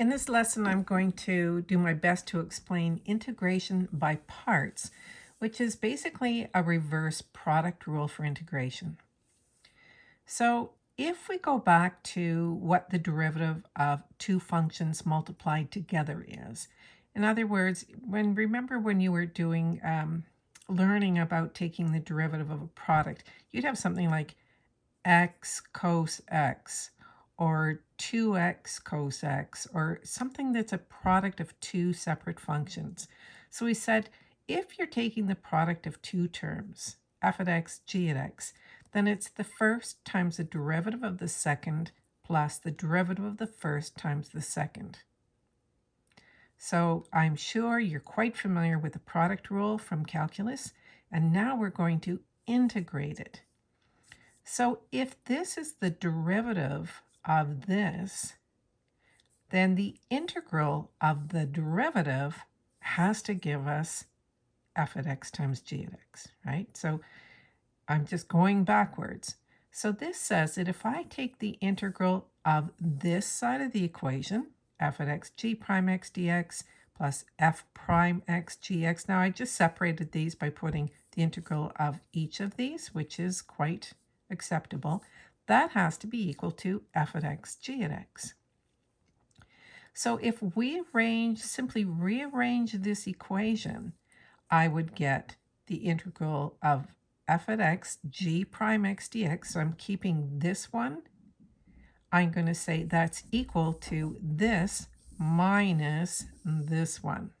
In this lesson, I'm going to do my best to explain integration by parts, which is basically a reverse product rule for integration. So if we go back to what the derivative of two functions multiplied together is, in other words, when remember when you were doing um, learning about taking the derivative of a product, you'd have something like x cos x or 2x cos x or something that's a product of two separate functions. So we said if you're taking the product of two terms, f at x, g at x, then it's the first times the derivative of the second plus the derivative of the first times the second. So I'm sure you're quite familiar with the product rule from calculus, and now we're going to integrate it. So if this is the derivative of this, then the integral of the derivative has to give us f at x times g at x, right? So I'm just going backwards. So this says that if I take the integral of this side of the equation, f at x g prime x dx plus f prime x gx. Now I just separated these by putting the integral of each of these, which is quite acceptable that has to be equal to f of x, g of x. So if we arrange, simply rearrange this equation, I would get the integral of f of x, g prime x dx. So I'm keeping this one. I'm going to say that's equal to this minus this one.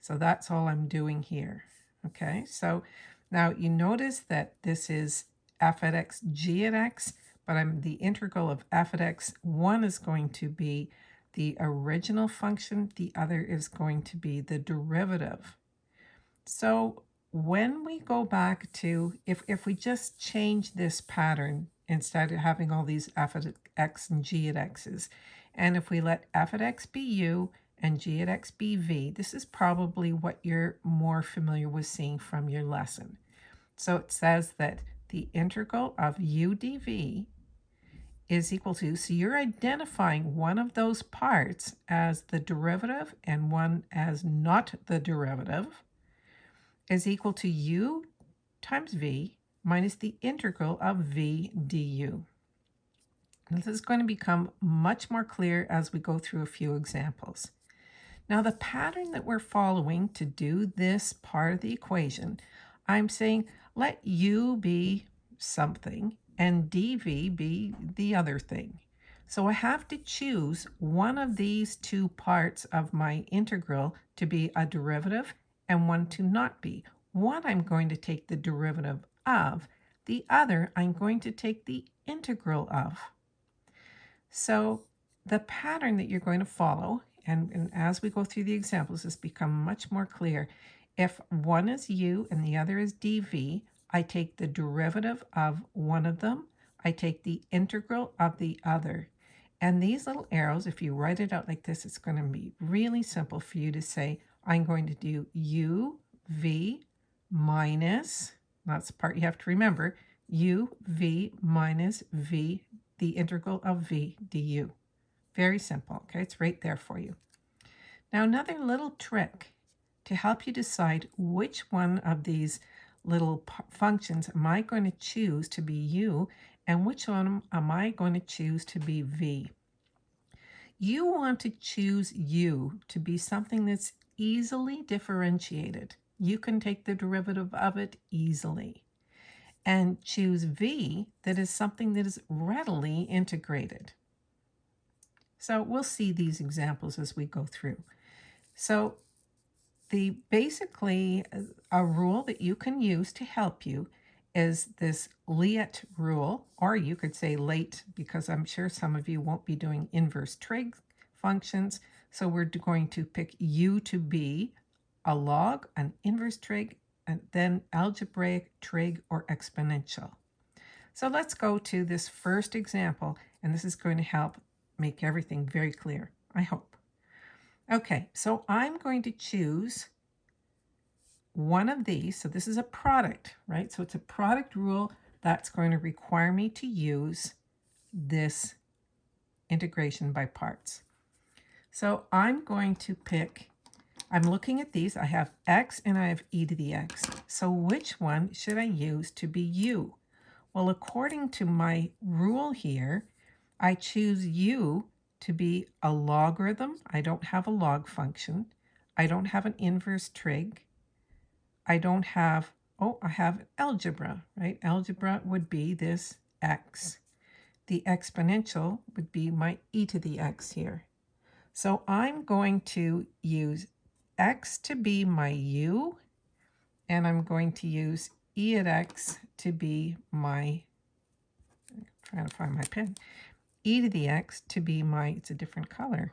So that's all I'm doing here. Okay, so now you notice that this is f at x, g at x, but I'm the integral of f at x. One is going to be the original function. The other is going to be the derivative. So when we go back to, if, if we just change this pattern instead of having all these f at x and g at x's, and if we let f at x be u and g at x be v, this is probably what you're more familiar with seeing from your lesson. So it says that the integral of u dv is equal to, so you're identifying one of those parts as the derivative and one as not the derivative, is equal to u times v minus the integral of v du. This is going to become much more clear as we go through a few examples. Now the pattern that we're following to do this part of the equation, I'm saying let u be something and dv be the other thing. So I have to choose one of these two parts of my integral to be a derivative and one to not be. One I'm going to take the derivative of, the other I'm going to take the integral of. So the pattern that you're going to follow, and, and as we go through the examples, this become much more clear. If one is u and the other is dv, I take the derivative of one of them. I take the integral of the other. And these little arrows, if you write it out like this, it's going to be really simple for you to say, I'm going to do u, v, minus, that's the part you have to remember, u, v, minus v, the integral of v du. Very simple, okay? It's right there for you. Now, another little trick to help you decide which one of these little functions am I going to choose to be u and which one am I going to choose to be v? You want to choose u to be something that's easily differentiated. You can take the derivative of it easily. And choose v that is something that is readily integrated. So we'll see these examples as we go through. So the basically a rule that you can use to help you is this LEAT rule, or you could say late because I'm sure some of you won't be doing inverse trig functions. So we're going to pick u to be a log, an inverse trig, and then algebraic trig or exponential. So let's go to this first example, and this is going to help make everything very clear, I hope. Okay, so I'm going to choose one of these. So this is a product, right? So it's a product rule that's going to require me to use this integration by parts. So I'm going to pick, I'm looking at these. I have x and I have e to the x. So which one should I use to be u? Well, according to my rule here, I choose u to be a logarithm. I don't have a log function. I don't have an inverse trig. I don't have, oh, I have algebra, right? Algebra would be this x. The exponential would be my e to the x here. So I'm going to use x to be my u, and I'm going to use e at x to be my, I'm trying to find my pen, e to the x to be my, it's a different color.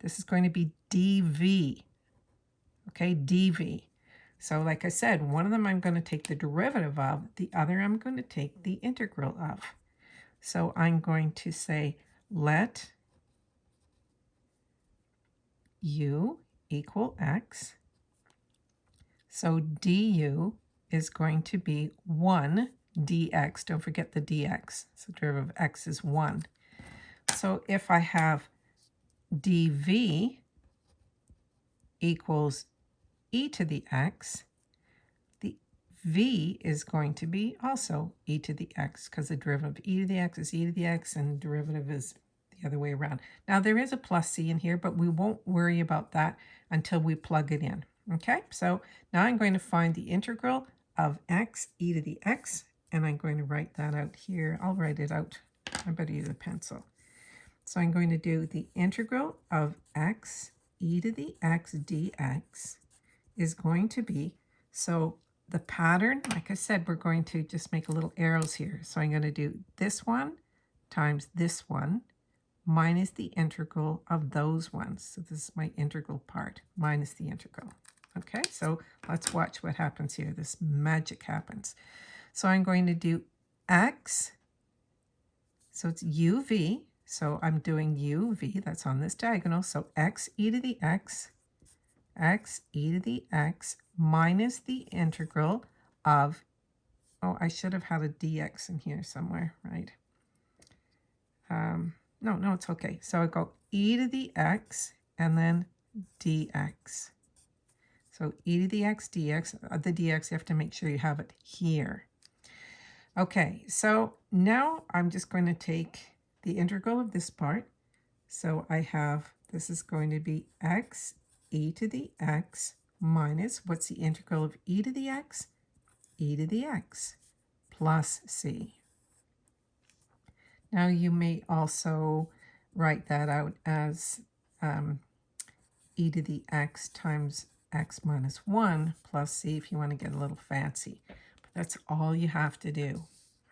This is going to be dv, okay, dv. So like I said, one of them I'm going to take the derivative of, the other I'm going to take the integral of. So I'm going to say let u equal x. So du is going to be 1 dx. Don't forget the dx. So derivative of x is 1. So if I have dv equals e to the x, the v is going to be also e to the x because the derivative of e to the x is e to the x and the derivative is the other way around. Now there is a plus c in here, but we won't worry about that until we plug it in. Okay, so now I'm going to find the integral of x e to the x, and I'm going to write that out here. I'll write it out. I better use a pencil. So I'm going to do the integral of x e to the x dx is going to be, so the pattern, like I said, we're going to just make a little arrows here. So I'm going to do this one times this one minus the integral of those ones. So this is my integral part minus the integral. Okay, so let's watch what happens here. This magic happens. So I'm going to do x, so it's uv, so I'm doing uv, that's on this diagonal, so x e to the x, x e to the x minus the integral of, oh, I should have had a dx in here somewhere, right? Um, no, no, it's okay. So I go e to the x and then dx. So e to the x dx, uh, the dx, you have to make sure you have it here. Okay, so now I'm just going to take the integral of this part. So I have, this is going to be x e to the x minus, what's the integral of e to the x? e to the x plus c. Now you may also write that out as um, e to the x times x minus 1 plus c if you want to get a little fancy. That's all you have to do.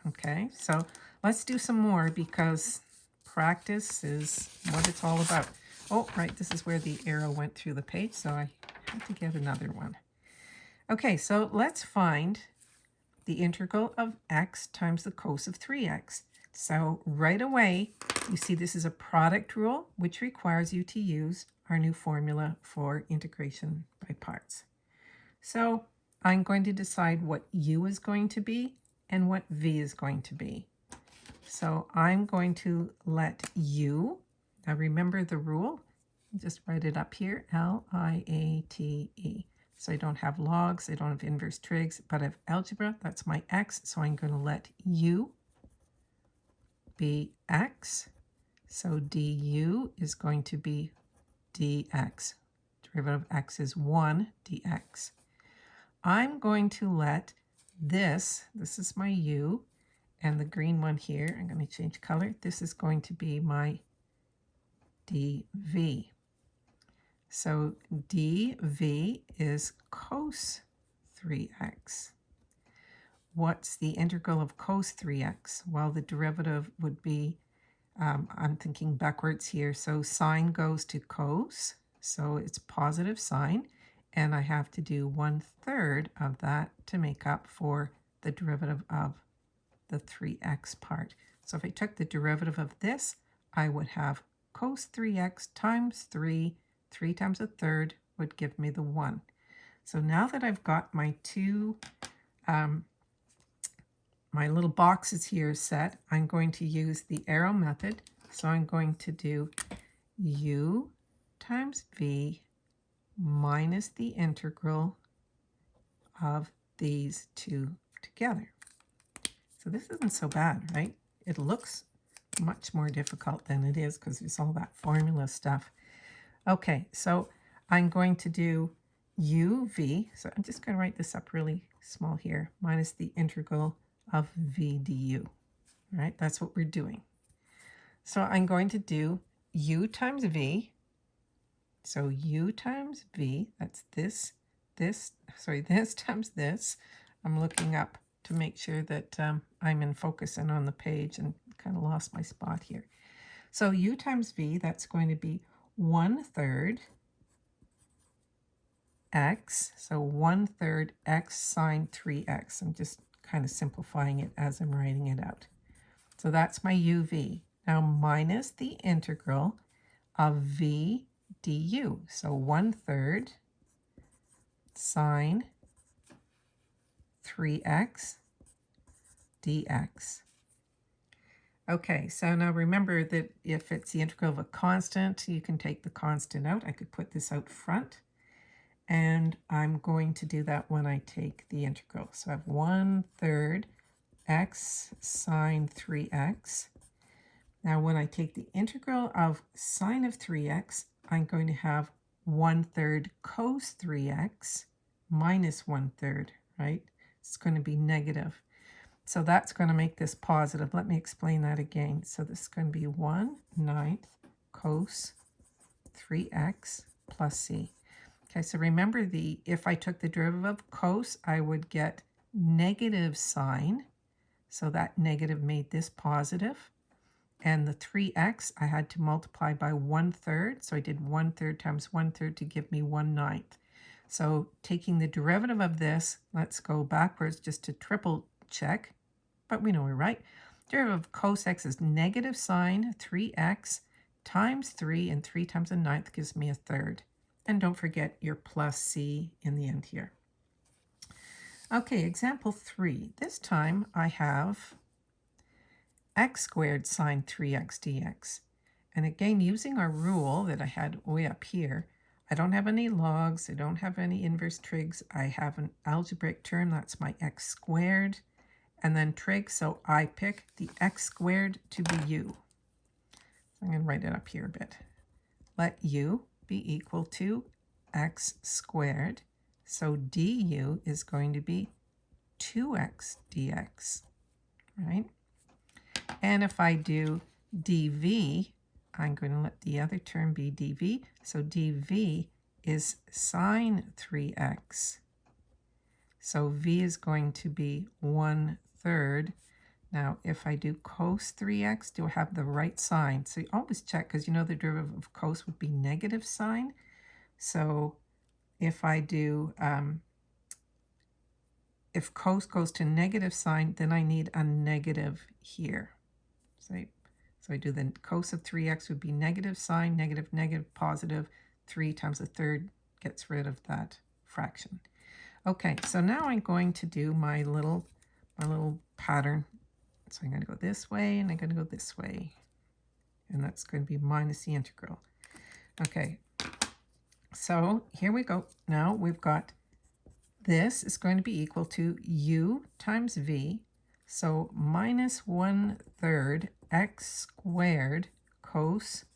Okay, so let's do some more because practice is what it's all about. Oh, right, this is where the arrow went through the page, so I had to get another one. Okay, so let's find the integral of x times the cos of 3x. So right away, you see this is a product rule, which requires you to use our new formula for integration by parts. So I'm going to decide what u is going to be and what v is going to be. So I'm going to let u, now remember the rule, just write it up here, L-I-A-T-E. So I don't have logs, I don't have inverse trigs, but I have algebra, that's my x, so I'm going to let u be x. So du is going to be dx. Derivative of x is 1 dx. I'm going to let this, this is my u, and the green one here, I'm going to change color. This is going to be my dv. So dv is cos 3x. What's the integral of cos 3x? Well, the derivative would be, um, I'm thinking backwards here, so sine goes to cos, so it's positive sine, and I have to do one third of that to make up for the derivative of the 3x part. So if I took the derivative of this, I would have cos 3x times 3, 3 times a third would give me the 1. So now that I've got my two, um, my little boxes here set, I'm going to use the arrow method. So I'm going to do u times v minus the integral of these two together. So this isn't so bad, right? It looks much more difficult than it is because there's all that formula stuff. Okay, so I'm going to do uv, so I'm just going to write this up really small here, minus the integral of v du. Right, that's what we're doing. So I'm going to do u times v. So u times v, that's this, this, sorry, this times this. I'm looking up to make sure that um, I'm in focus and on the page and kind of lost my spot here. So u times v, that's going to be 1 third x, so 1 third x sine 3x. I'm just kind of simplifying it as I'm writing it out. So that's my uv. Now minus the integral of v du. So 1 third sine 3x dx. Okay, so now remember that if it's the integral of a constant, you can take the constant out. I could put this out front, and I'm going to do that when I take the integral. So I have 1 third x sine 3x. Now when I take the integral of sine of 3x, I'm going to have 1 third cos 3x minus 1 third, right? It's going to be negative. So that's going to make this positive. Let me explain that again. So this is going to be 1 ninth cos 3x plus c. Okay, so remember the if I took the derivative of cos, I would get negative sine. So that negative made this positive. And the 3x, I had to multiply by 1 third. So I did 1 third times 1 third to give me 1 ninth. So taking the derivative of this, let's go backwards just to triple check, but we know we're right. Derivative of cos x is negative sine 3x times 3, and 3 times a ninth gives me a third. And don't forget your plus c in the end here. Okay, example 3. This time I have x squared sine 3x dx. And again, using our rule that I had way up here, I don't have any logs, I don't have any inverse trigs, I have an algebraic term, that's my x squared, and then trig, so I pick the x squared to be u. So I'm going to write it up here a bit. Let u be equal to x squared, so du is going to be 2x dx, right? And if I do dv, I'm going to let the other term be dv. So dv is sine 3x. So v is going to be 1 third. Now, if I do cos 3x, do I have the right sign? So you always check, because you know the derivative of cos would be negative sine. So if I do, um, if cos goes to negative sine, then I need a negative here. So I so I do the cos of 3x would be negative sine, negative, negative, positive. 3 times a third gets rid of that fraction. Okay, so now I'm going to do my little, my little pattern. So I'm going to go this way, and I'm going to go this way. And that's going to be minus the integral. Okay, so here we go. Now we've got this is going to be equal to u times v. So minus 1 third x squared cos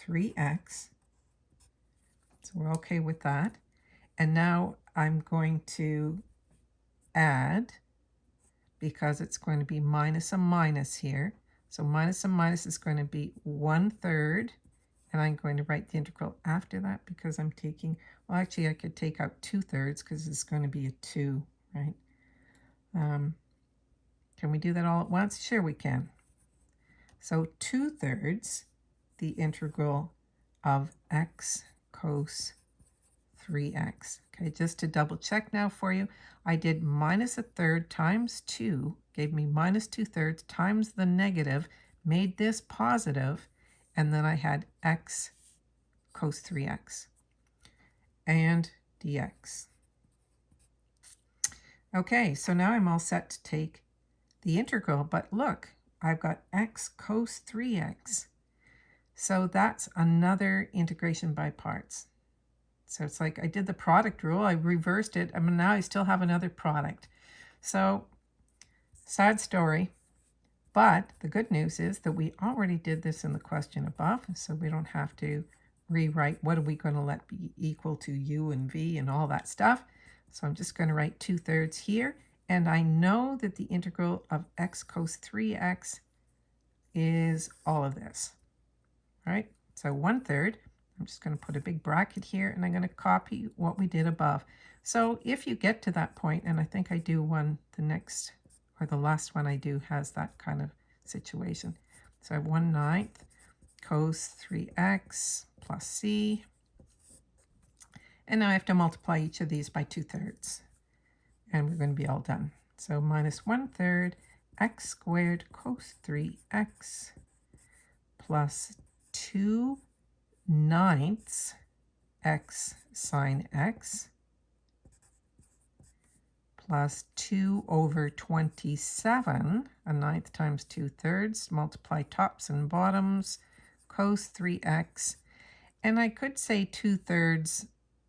3x. So we're okay with that. And now I'm going to add, because it's going to be minus a minus here. So minus a minus is going to be 1 third. And I'm going to write the integral after that because I'm taking, well, actually I could take out 2 thirds because it's going to be a 2, right? Um, can we do that all at once? Sure we can. So 2 thirds the integral of x cos 3x. Okay, just to double check now for you, I did minus a third times 2, gave me minus 2 thirds times the negative, made this positive, and then I had x cos 3x and dx. Okay, so now I'm all set to take the integral, but look, I've got x cos 3x. So that's another integration by parts. So it's like I did the product rule, I reversed it, and now I still have another product. So sad story, but the good news is that we already did this in the question above, so we don't have to rewrite what are we going to let be equal to u and v and all that stuff. So I'm just going to write 2 thirds here, and I know that the integral of x cos 3x is all of this, right? So 1 third I'm just going to put a big bracket here and I'm going to copy what we did above. So if you get to that point, and I think I do one, the next or the last one I do has that kind of situation. So I have 1 ninth cos 3x plus c. And now I have to multiply each of these by 2 thirds. And we're going to be all done. So minus 1 third x squared cos 3x plus 2 ninths x sine x plus 2 over 27, a ninth times 2 thirds, multiply tops and bottoms, cos 3x. And I could say 2 thirds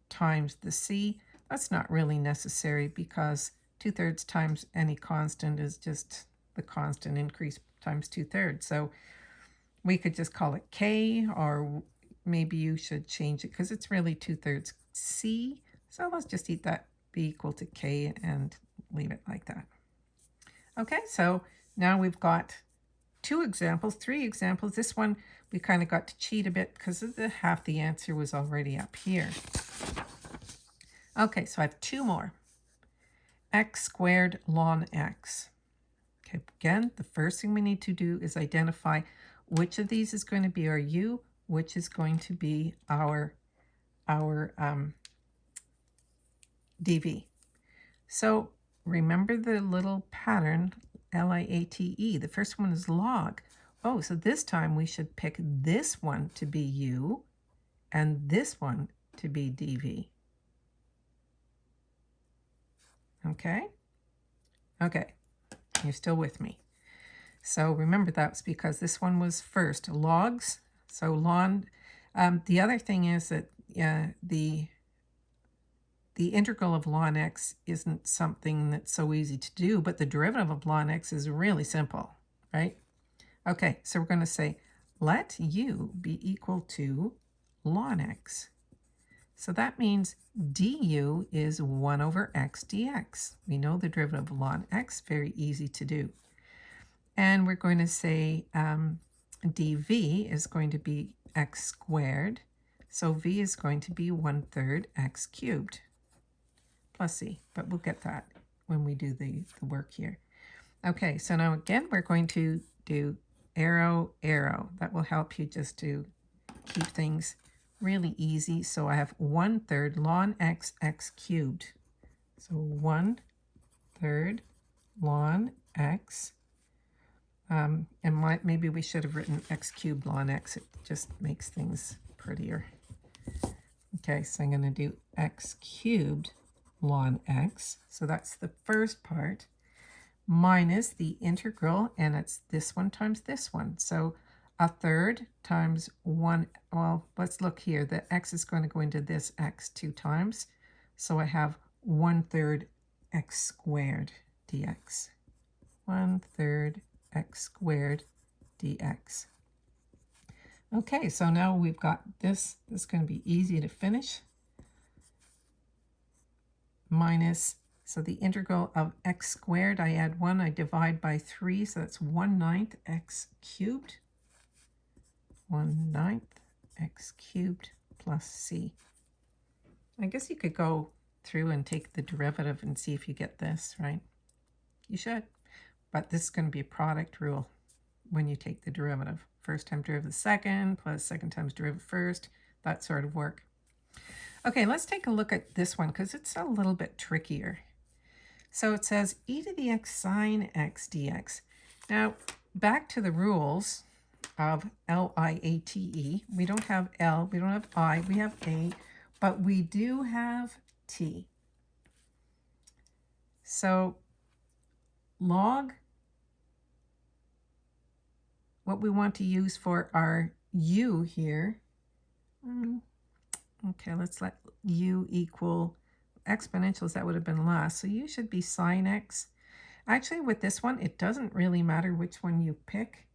times the c. That's not really necessary because 2 thirds times any constant is just the constant increase times 2 thirds. So we could just call it k or maybe you should change it because it's really 2 thirds C. So let's just eat that be equal to K and leave it like that. Okay, so now we've got two examples, three examples. This one we kind of got to cheat a bit because the half the answer was already up here. Okay, so I have two more. x squared ln x. Okay, again, the first thing we need to do is identify which of these is going to be our u, which is going to be our, our um, dv. So remember the little pattern, L-I-A-T-E. The first one is log. Oh, so this time we should pick this one to be u and this one to be dv. Okay? Okay, you're still with me. So remember that's because this one was first. Logs so ln, um, the other thing is that uh, the the integral of ln x isn't something that's so easy to do, but the derivative of ln x is really simple, right? Okay, so we're going to say let u be equal to ln x. So that means du is 1 over x dx. We know the derivative of ln x, very easy to do. And we're going to say um, dv is going to be x squared. So v is going to be 1 third x cubed plus c. But we'll get that when we do the, the work here. Okay, so now again, we're going to do arrow, arrow. That will help you just to keep things really easy. So I have 1 third ln x, x cubed. So 1 third ln x um, and my, maybe we should have written x cubed ln x. It just makes things prettier. Okay, so I'm going to do x cubed ln x. So that's the first part minus the integral, and it's this one times this one. So a third times 1, well, let's look here. The x is going to go into this x two times. So I have one third x squared dx. One third x squared dx. Okay, so now we've got this. This is going to be easy to finish. Minus, so the integral of x squared, I add 1, I divide by 3, so that's 1 ninth x cubed. 1 ninth x cubed plus c. I guess you could go through and take the derivative and see if you get this, right? You should. But this is going to be a product rule when you take the derivative. First time derivative second plus second times derivative first, that sort of work. Okay, let's take a look at this one because it's a little bit trickier. So it says e to the x sine x dx. Now, back to the rules of L-I-A-T-E. We don't have L, we don't have I, we have A, but we do have T. So log, what we want to use for our u here, mm, okay, let's let u equal exponentials, that would have been less. So u should be sine x. Actually, with this one, it doesn't really matter which one you pick.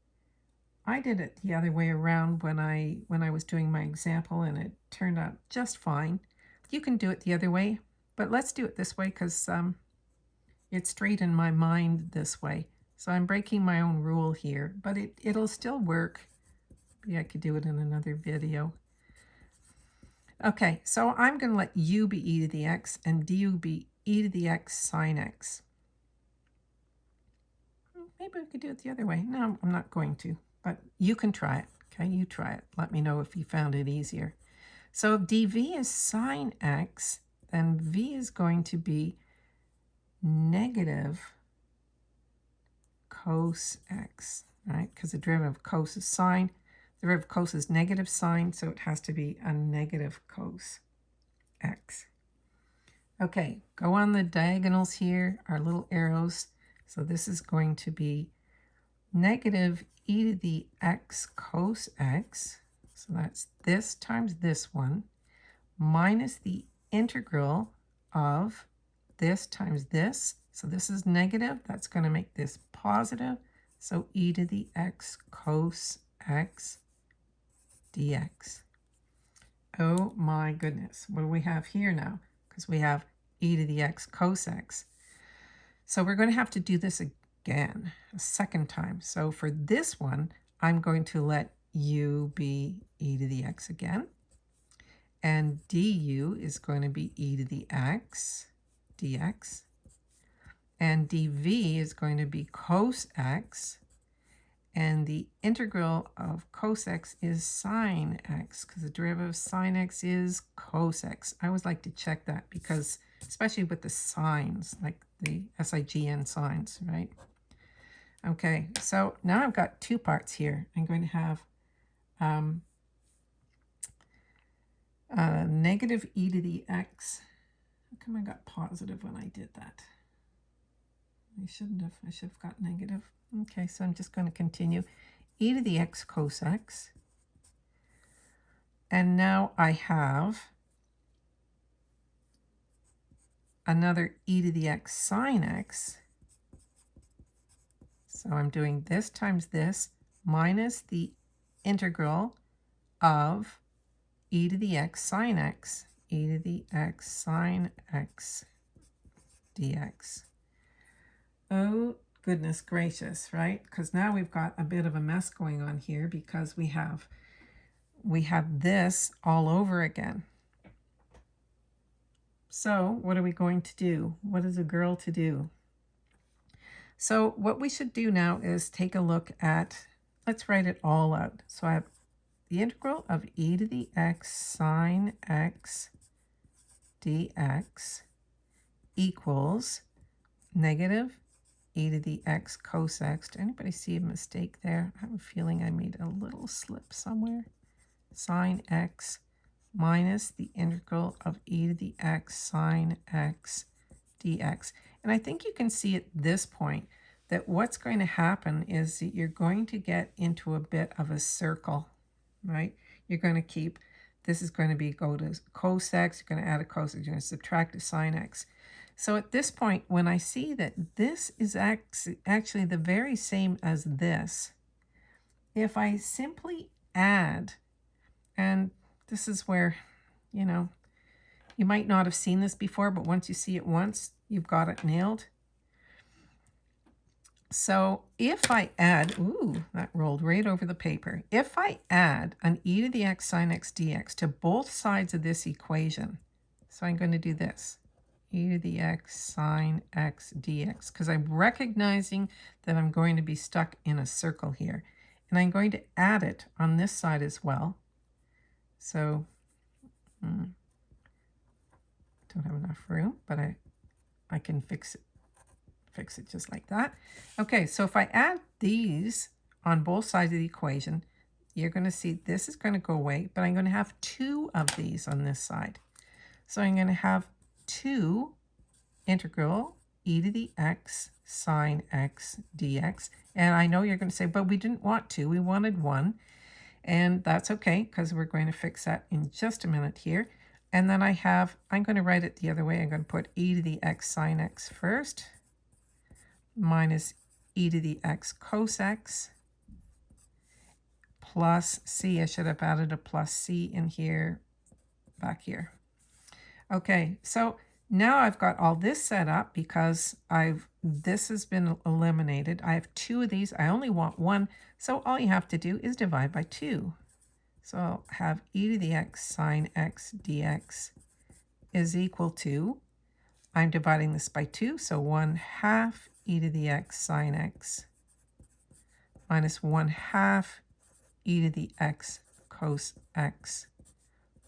I did it the other way around when I when I was doing my example and it turned out just fine. You can do it the other way, but let's do it this way because um, it's straight in my mind this way. So I'm breaking my own rule here, but it, it'll still work. Maybe I could do it in another video. Okay, so I'm going to let u be e to the x and du be e to the x sine x. Maybe we could do it the other way. No, I'm not going to, but you can try it. Okay, you try it. Let me know if you found it easier. So if dv is sine x, then v is going to be negative cos x, right? Because the derivative of cos is sine. The derivative of cos is negative sine, so it has to be a negative cos x. Okay, go on the diagonals here, our little arrows. So this is going to be negative e to the x cos x. So that's this times this one minus the integral of this times this. So this is negative. That's going to make this positive. So e to the x cos x dx. Oh my goodness. What do we have here now? Because we have e to the x cos x. So we're going to have to do this again, a second time. So for this one, I'm going to let u be e to the x again. And du is going to be e to the x dx. And dv is going to be cos x. And the integral of cos x is sine x, because the derivative of sine x is cos x. I always like to check that because, especially with the signs, like the SIGN signs, right? Okay, so now I've got two parts here. I'm going to have um, uh, negative e to the x how come I got positive when I did that? I shouldn't have. I should have got negative. Okay, so I'm just going to continue. e to the x cos x. And now I have another e to the x sine x. So I'm doing this times this minus the integral of e to the x sine x e to the x sine x dx. Oh, goodness gracious, right? Because now we've got a bit of a mess going on here because we have we have this all over again. So what are we going to do? What is a girl to do? So what we should do now is take a look at, let's write it all out. So I have the integral of e to the x sine x dx equals negative e to the x cos x. Did anybody see a mistake there? I have a feeling I made a little slip somewhere. Sine x minus the integral of e to the x sine x dx. And I think you can see at this point that what's going to happen is that you're going to get into a bit of a circle, right? You're going to keep this is going to be go to cos x, you're going to add a cos, you're going to subtract a sine x. So at this point, when I see that this is actually the very same as this, if I simply add, and this is where, you know, you might not have seen this before, but once you see it once, you've got it nailed. So if I add, ooh, that rolled right over the paper. If I add an e to the x sine x dx to both sides of this equation, so I'm going to do this, e to the x sine x dx, because I'm recognizing that I'm going to be stuck in a circle here. And I'm going to add it on this side as well. So, hmm, don't have enough room, but I, I can fix it fix it just like that. Okay, so if I add these on both sides of the equation, you're going to see this is going to go away, but I'm going to have two of these on this side. So I'm going to have 2 integral e to the x sine x dx. And I know you're going to say, but we didn't want 2, we wanted 1. And that's okay because we're going to fix that in just a minute here. And then I have, I'm going to write it the other way. I'm going to put e to the x sine x first minus e to the x cos x plus c. I should have added a plus c in here, back here. Okay, so now I've got all this set up because I've this has been eliminated. I have two of these. I only want one. So all you have to do is divide by 2. So I'll have e to the x sine x dx is equal to, I'm dividing this by 2, so 1 half e to the x sine x minus 1 half e to the x cos x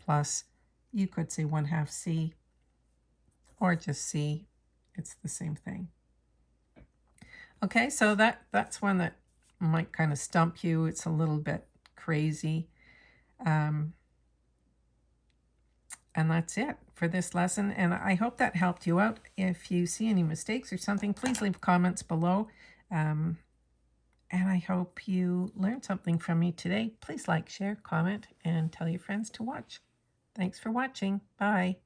plus, you could say 1 half c, or just c. It's the same thing. Okay, so that, that's one that might kind of stump you. It's a little bit crazy. Um, and that's it for this lesson. And I hope that helped you out. If you see any mistakes or something, please leave comments below. Um, and I hope you learned something from me today. Please like, share, comment, and tell your friends to watch. Thanks for watching. Bye.